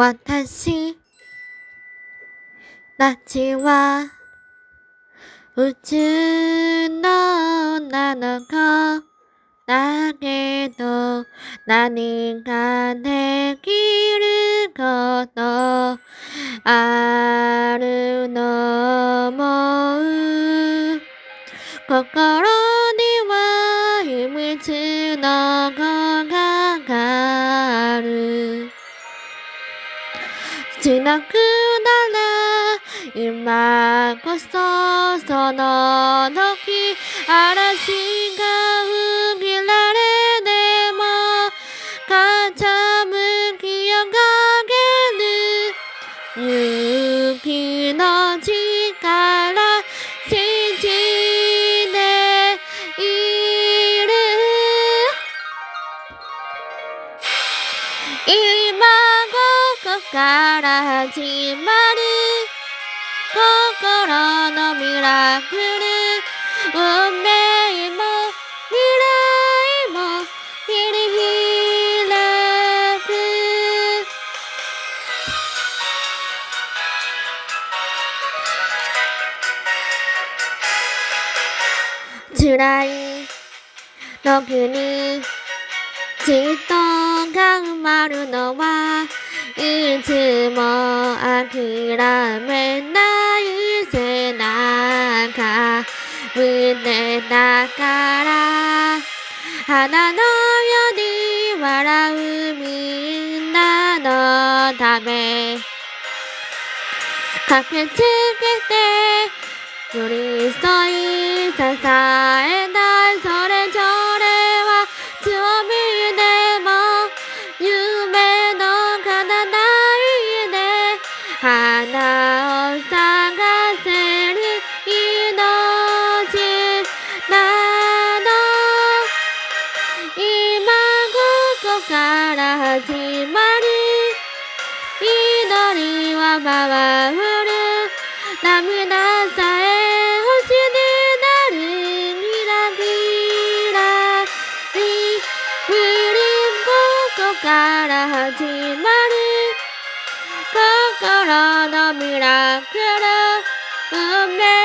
私たちは宇宙の女の子だけど何かできることあるのも心には秘密の子しなくなら今こそその時嵐が吹きられでも傾き上がる。勇気の力信じている。ミラクル運命も未来も切り開く辛い時にじっと頑張るのはいつも諦めない。胸だから花のように笑うみんなのため駆けつけて寄り添い今ここから始まる。祈りは回る涙さえ星になるギラギラリリここから始まる心のミラクル。運命